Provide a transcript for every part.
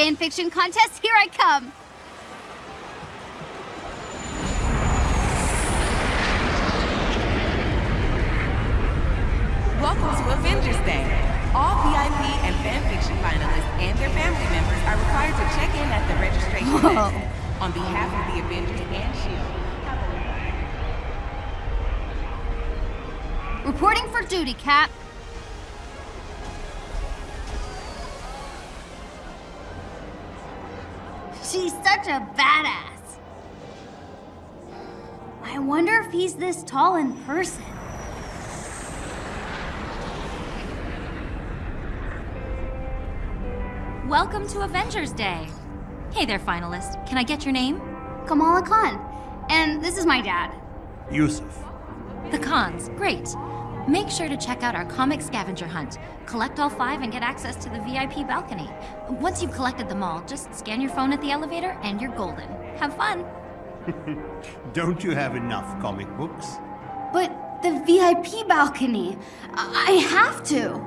fanfiction contest, here I come! Welcome to Avengers Day. All VIP and fanfiction finalists and their family members are required to check in at the registration Whoa. desk. On behalf of the Avengers and S.H.I.E.L.D. Reporting for duty, Cap. She's such a badass. I wonder if he's this tall in person. Welcome to Avengers Day. Hey there, finalist. Can I get your name? Kamala Khan. And this is my dad. Yusuf. The cons. Great. Make sure to check out our comic scavenger hunt. Collect all five and get access to the VIP balcony. Once you've collected them all, just scan your phone at the elevator and you're golden. Have fun. Don't you have enough comic books? But the VIP balcony. I I have to.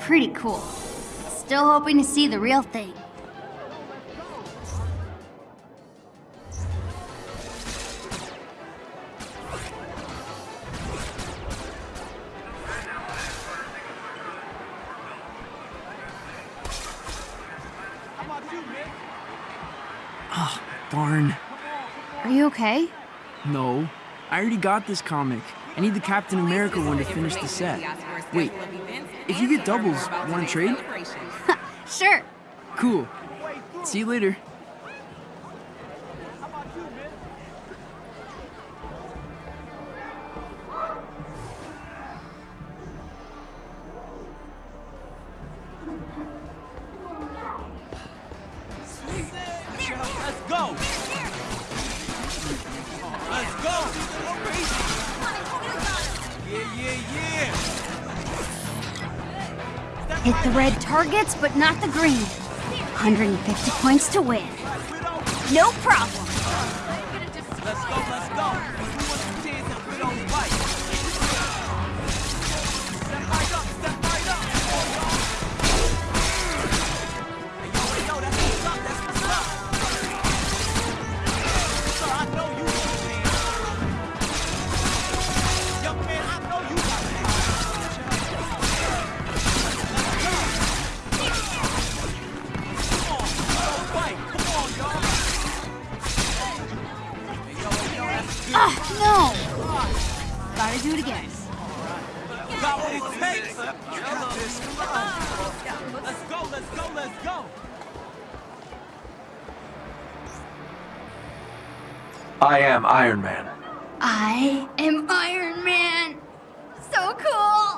Pretty cool. Still hoping to see the real thing. Oh, darn. Are you okay? No. I already got this comic. I need the Captain America one to finish the set. Wait, if you get doubles, wanna trade? Sure. Cool. See you later. Hit the red targets, but not the green. 150 points to win. No problem. Ah, no! Gotta do it again. Got what it takes. You got this. Come on. Let's go, let's go, let's go. I am Iron Man. I am Iron Man! So cool!